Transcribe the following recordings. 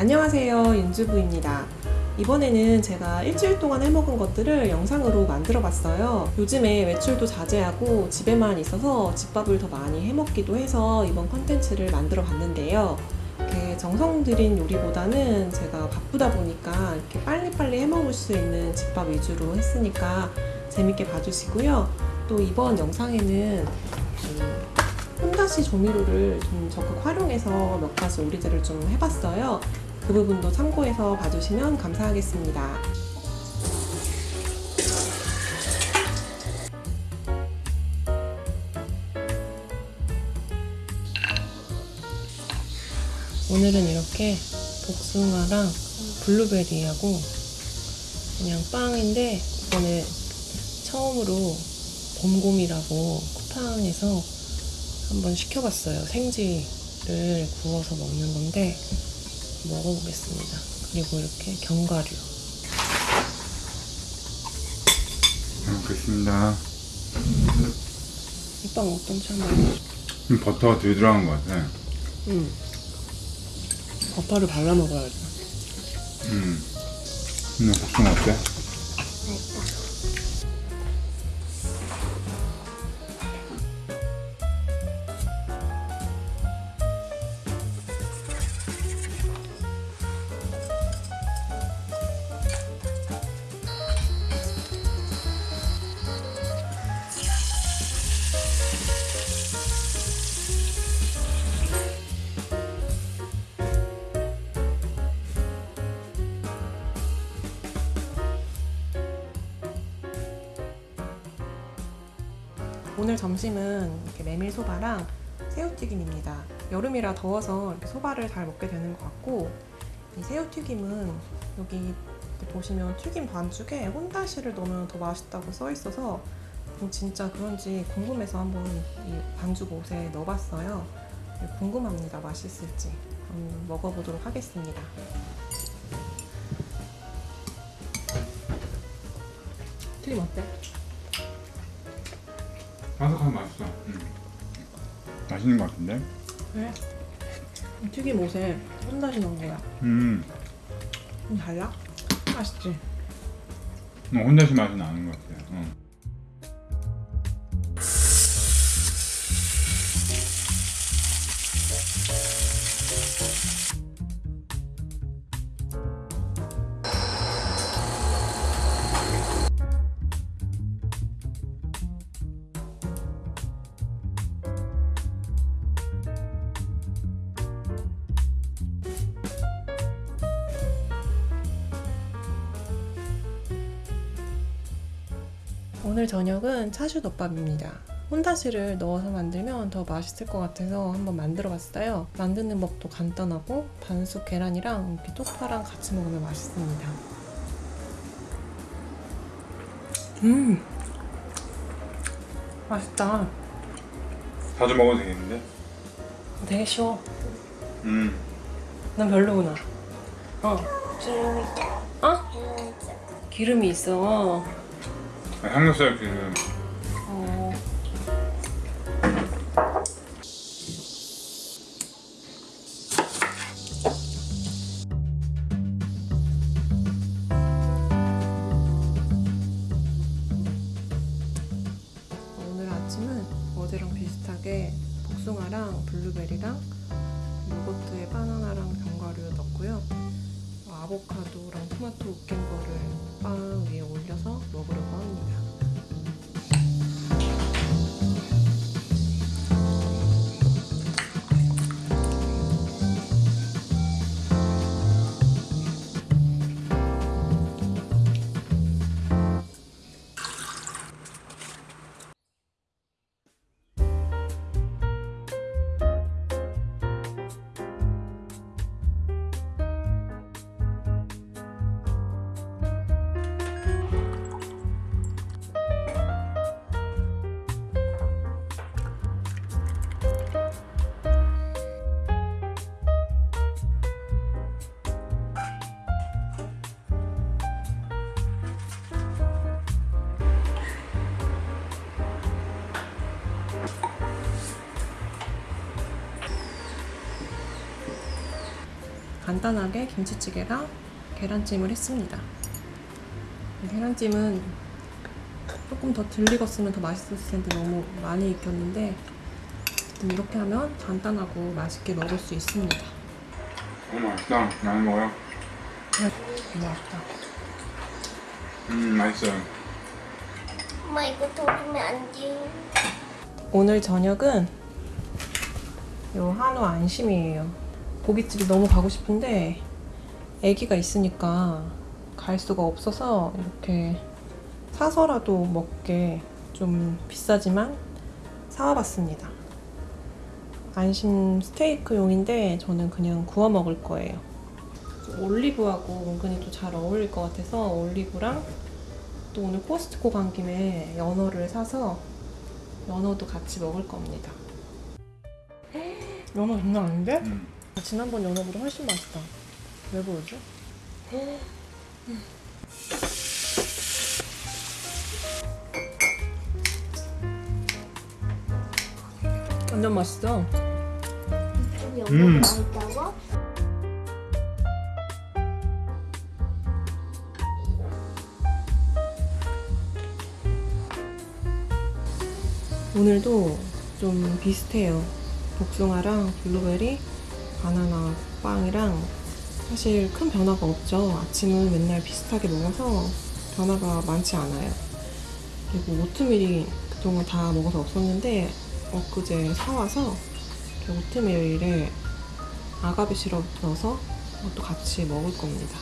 안녕하세요 윤주부입니다. 이번에는 제가 일주일 동안 해먹은 것들을 영상으로 만들어 봤어요. 요즘에 외출도 자제하고 집에만 있어서 집밥을 더 많이 해먹기도 해서 이번 컨텐츠를 만들어 봤는데요. 이렇게 정성 들인 요리보다는 제가 바쁘다 보니까 이렇게 빨리빨리 해먹을 수 있는 집밥 위주로 했으니까 재밌게 봐주시고요. 또 이번 영상에는 그 혼다시 조미료를 좀 적극 활용해서 몇 가지 요리들을 좀 해봤어요. 그 부분도 참고해서 봐주시면 감사하겠습니다. 오늘은 이렇게 복숭아랑 블루베리하고 그냥 빵인데 이번에 처음으로 곰곰이라고 쿠팡에서 한번 시켜봤어요. 생지를 구워서 먹는 건데 먹어보겠습니다. 그리고 이렇게 견과류. 잘 먹겠습니다. 이빵 어떤지 한번. 음, 버터가 되게 들어간 것 같아. 음. 버터를 발라 먹어야지. 음. 근데 복숭아 어때? 오늘 점심은 이렇게 메밀 소바랑 새우튀김입니다. 여름이라 더워서 이렇게 소바를 잘 먹게 되는 것 같고 이 새우튀김은 여기 보시면 튀김 반죽에 혼다시를 넣으면 더 맛있다고 써 있어서 진짜 그런지 궁금해서 한번 이 반죽 옷에 넣어봤어요. 궁금합니다. 맛있을지. 그럼 먹어보도록 하겠습니다. 튀김 어때? 바삭하고 맛있어. 음. 맛있는 것 같은데? 그래? 튀김 옷에 혼다시 넣은 거야. 음. 좀 달라? 맛있지? 어, 혼자시 맛이 나는 것 같아. 어. 오늘 저녁은 차슈덮밥입니다. 혼다시를 넣어서 만들면 더 맛있을 것 같아서 한번 만들어 봤어요. 만드는 법도 간단하고 반숙 계란이랑 이렇게 쪽파랑 같이 먹으면 맛있습니다. 음! 맛있다. 자주 먹어도 되겠는데? 되게 쉬워. 음. 난 별로구나. 어. 어? 기름이 있어. 아. 어. 오늘 아침은 어제랑 비슷하게 복숭아랑 블루베리랑 요거트에 바나나랑 견과류 넣고요. 어, 아보카도랑 토마토 으깬 거를 빵 위에 올려서 먹으려고 합니다. 간단하게 김치찌개랑 계란찜을 했습니다. 이 계란찜은 조금 더덜 익었으면 더 맛있었을 텐데 너무 많이 익혔는데 음, 이렇게 하면 간단하고 맛있게 먹을 수 있습니다. 너무 맛있다. 많이 먹어요. 너무 맛있다. 음, 맛있어요. 엄마 이거 도주면 안 돼. 오늘 저녁은 요 한우 안심이에요. 고깃집이 너무 가고 싶은데 아기가 있으니까 갈 수가 없어서 이렇게 사서라도 먹게 좀 비싸지만 사와봤습니다. 안심 스테이크용인데 저는 그냥 구워 먹을 거예요. 올리브하고 은근히 또 잘 어울릴 것 같아서 올리브랑 또 오늘 코스트코 간 김에 연어를 사서 연어도 같이 먹을 겁니다. 연어 장난 아닌데? 음. 지난번 연어보다 훨씬 맛있다. 왜 그러지? 완전 맛있어. 음. 맛있다고? 오늘도 좀 비슷해요. 복숭아랑 블루베리, 바나나 빵이랑 사실 큰 변화가 없죠. 아침은 맨날 비슷하게 먹어서 변화가 많지 않아요. 그리고 오트밀이 그동안 다 먹어서 없었는데 엊그제 사와서 오트밀에 아가베 시럽 넣어서 그것도 같이 먹을 겁니다.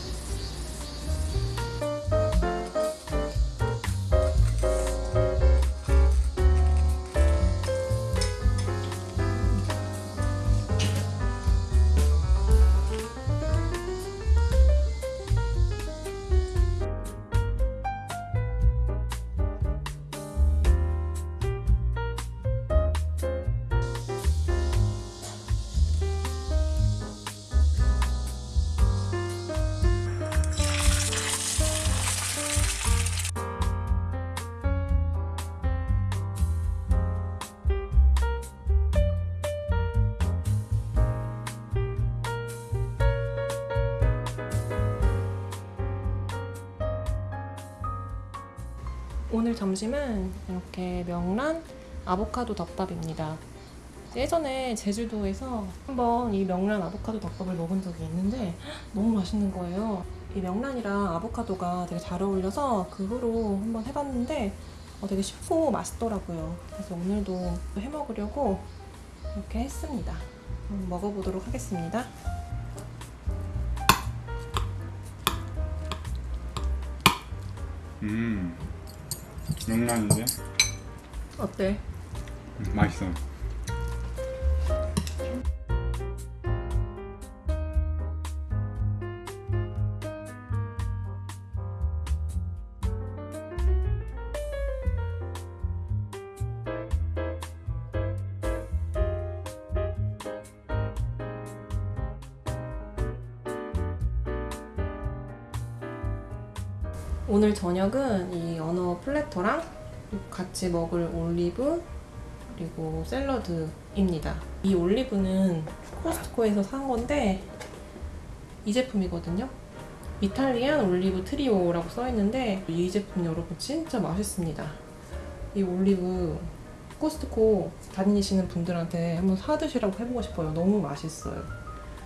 오늘 점심은 이렇게 명란 아보카도 덮밥입니다. 예전에 제주도에서 한번 이 명란 아보카도 덮밥을 먹은 적이 있는데 너무 맛있는 거예요. 이 명란이랑 아보카도가 되게 잘 어울려서 그 후로 한번 해봤는데 어, 되게 쉽고 맛있더라고요. 그래서 오늘도 해 먹으려고 이렇게 했습니다. 먹어보도록 하겠습니다. 음. 명란인데? 어때? 음, 맛있어. 오늘 저녁은 이 연어 platter랑 같이 먹을 올리브 그리고 샐러드입니다. 이 올리브는 코스트코에서 산 건데 이 제품이거든요. Italian olive trio라고 써 있는데 이 제품 여러분 진짜 맛있습니다. 이 올리브 코스트코 다니시는 분들한테 한번 사드시라고 해보고 싶어요. 너무 맛있어요.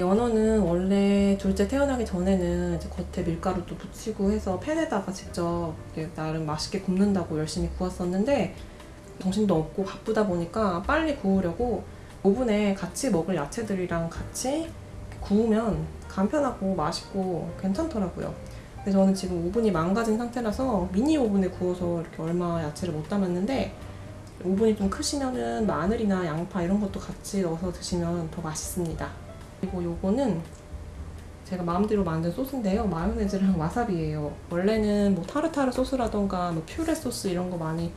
연어는 원래 둘째 태어나기 전에는 겉에 밀가루도 붙이고 해서 팬에다가 직접 나름 맛있게 굽는다고 열심히 구웠었는데 정신도 없고 바쁘다 보니까 빨리 구우려고 오븐에 같이 먹을 야채들이랑 같이 구우면 간편하고 맛있고 괜찮더라고요. 근데 저는 지금 오븐이 망가진 상태라서 미니 오븐에 구워서 이렇게 얼마 야채를 못 담았는데 오븐이 좀 크시면은 마늘이나 양파 이런 것도 같이 넣어서 드시면 더 맛있습니다. 그리고 요거는 제가 마음대로 만든 소스인데요. 마요네즈랑 와사비예요. 원래는 뭐 타르타르 소스라던가 뭐 퓨레 소스 이런 거 많이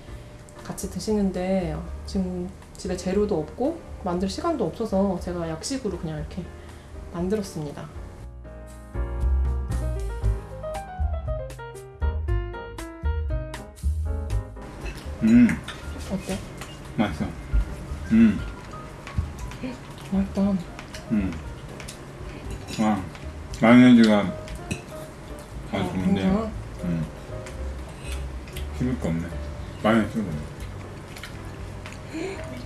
같이 드시는데 지금 집에 재료도 없고 만들 시간도 없어서 제가 약식으로 그냥 이렇게 만들었습니다. 음, 어때? 맛있어. 음, 맛있다. 음. 와, 마요네즈가 아주 어, 좋은데 괜찮아? 음. 씹을 거 없네 마요네즈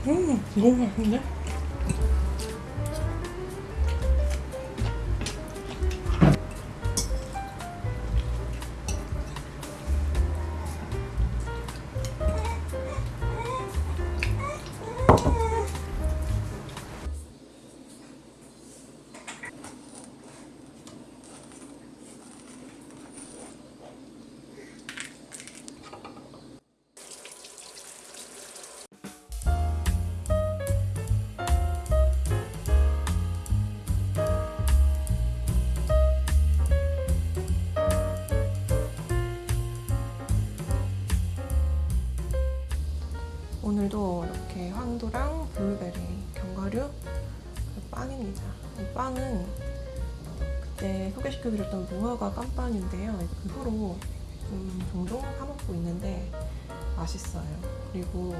음, 너무 맛있는데? 오늘도 이렇게 황도랑 블루베리, 견과류, 빵입니다. 이 빵은 그때 소개시켜드렸던 무화과 깜빵인데요. 그 후로 좀 종종 사먹고 있는데 맛있어요. 그리고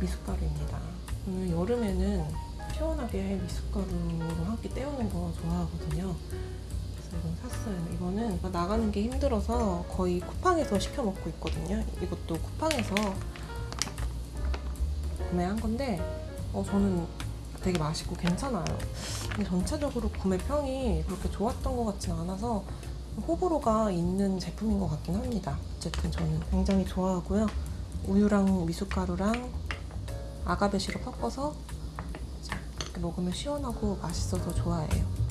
미숫가루입니다. 저는 여름에는 시원하게 미숫가루로 한 끼 때우는 거 좋아하거든요. 그래서 이건 샀어요. 이거는 나가는 게 힘들어서 거의 쿠팡에서 시켜 먹고 있거든요. 이것도 쿠팡에서 구매한 건데 어, 저는 되게 맛있고 괜찮아요. 근데 전체적으로 구매평이 그렇게 좋았던 것 같진 않아서 호불호가 있는 제품인 것 같긴 합니다. 어쨌든 저는 굉장히 좋아하고요. 우유랑 미숫가루랑 아가베 시럽 섞어서 먹으면 시원하고 맛있어서 좋아해요.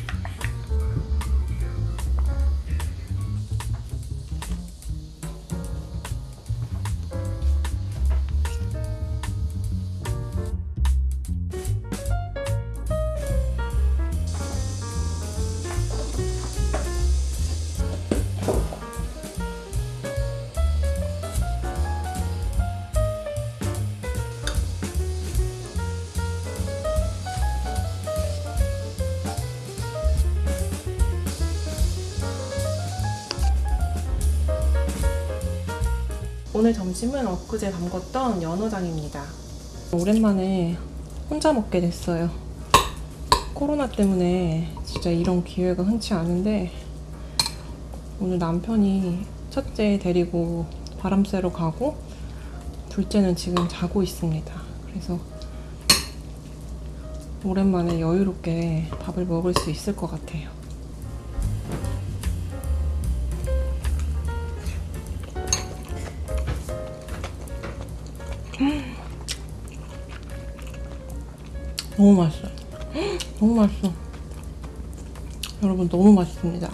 오늘 점심은 엊그제 담궜던 연어장입니다. 오랜만에 혼자 먹게 됐어요. 코로나 때문에 진짜 이런 기회가 흔치 않은데 오늘 남편이 첫째 데리고 바람 쐬러 가고 둘째는 지금 자고 있습니다. 그래서 오랜만에 여유롭게 밥을 먹을 수 있을 것 같아요. 너무 맛있어요. 너무 맛있어. 여러분 너무 맛있습니다.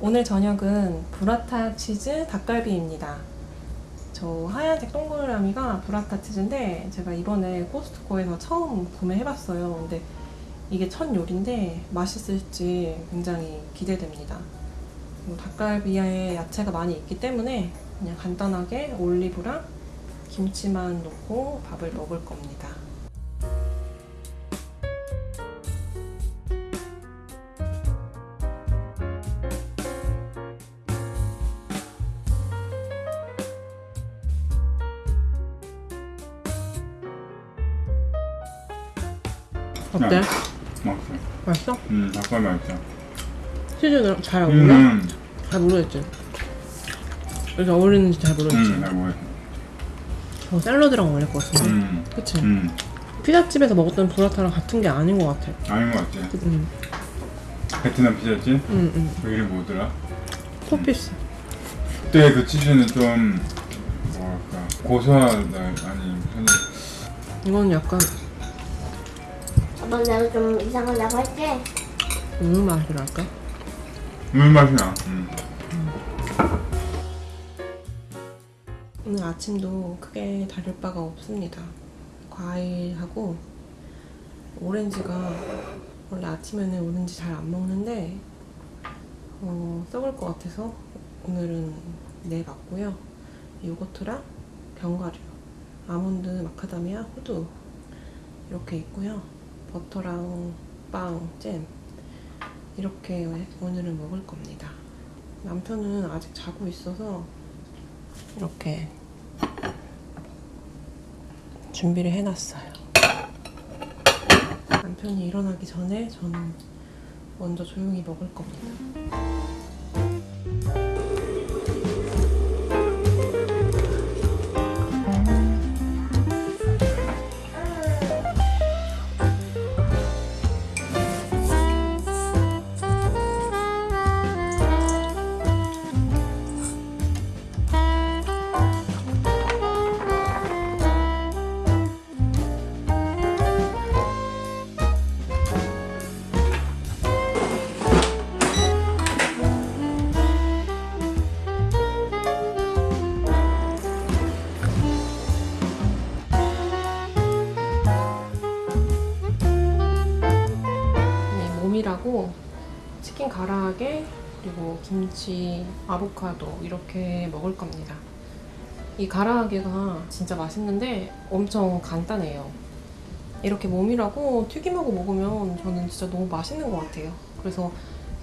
오늘 저녁은 브라타 치즈 닭갈비입니다. 저 하얀색 동그라미가 브라타 치즈인데 제가 이번에 코스트코에서 처음 구매해봤어요. 근데 이게 첫 요리인데 맛있을지 굉장히 기대됩니다. 그리고 닭갈비에 야채가 많이 있기 때문에 그냥 간단하게 올리브랑 김치만 넣고 밥을 먹을 겁니다. 어때? 맛있어 맛있어? 음 닭발 맛있어 치즈는 잘 어울려? 음, 잘 모르겠지. 이렇게 어울리는지 잘 모르겠지. 음, 잘 모르겠어 저 샐러드랑 어울릴 것 같은데. 음, 그치? 음, 피자집에서 먹었던 브라타랑 같은 게 아닌 것 같아. 아닌 것 같지 응, 베트남 피자지? 응, 응. 그 이름 뭐더라? 포피스. 그때 그 치즈는 좀 뭐랄까 고소하다 아니 편히 이건 약간 아빠 내가 좀 이상하다고 할게. 우유 맛이랄까? 물 맛이 나 음. 오늘 아침도 크게 다를 바가 없습니다. 과일하고 오렌지가 원래 아침에는 오렌지 잘 안 먹는데 어, 썩을 것 같아서 오늘은 내봤고요. 요거트랑 견과류, 아몬드, 마카다미아, 호두 이렇게 있고요. 버터랑 빵, 잼 이렇게 오늘은 먹을 겁니다. 남편은 아직 자고 있어서 이렇게 준비를 해놨어요. 남편이 일어나기 전에 저는 먼저 조용히 먹을 겁니다. 김치, 아보카도 이렇게 먹을 겁니다. 이 가라아게가 진짜 맛있는데 엄청 간단해요. 이렇게 몸이라고 튀김하고 먹으면 저는 진짜 너무 맛있는 것 같아요. 그래서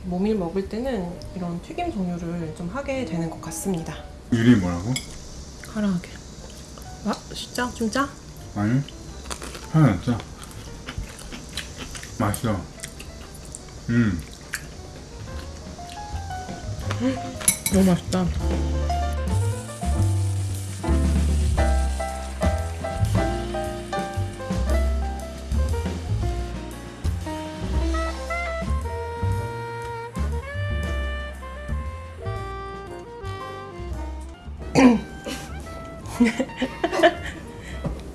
모밀 먹을 때는 이런 튀김 종류를 좀 하게 되는 것 같습니다. 이름이 뭐라고? 가라아게. 아, 진짜? 좀 짜? 아니 하나 안 짜. 맛있어. 음. 너무 맛있다.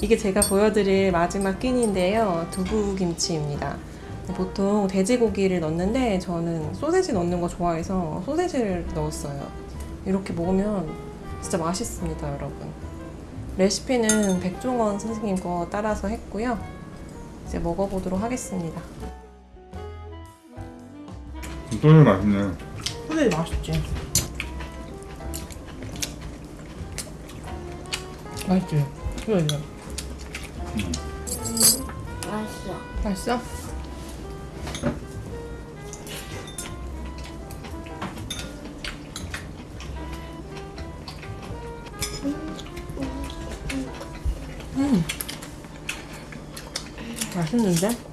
이게 제가 보여드릴 마지막 끼니인데요. 두부김치입니다. 보통 돼지고기를 넣는데 저는 소세지 넣는 거 좋아해서 소세지를 넣었어요. 이렇게 먹으면 진짜 맛있습니다, 여러분. 레시피는 백종원 선생님 거 따라서 했고요. 이제 먹어보도록 하겠습니다. 소주 맛있네. 소세지 맛있지? 맛있지? 이거 이거. 맛있어. 맛있어? 맛있는데?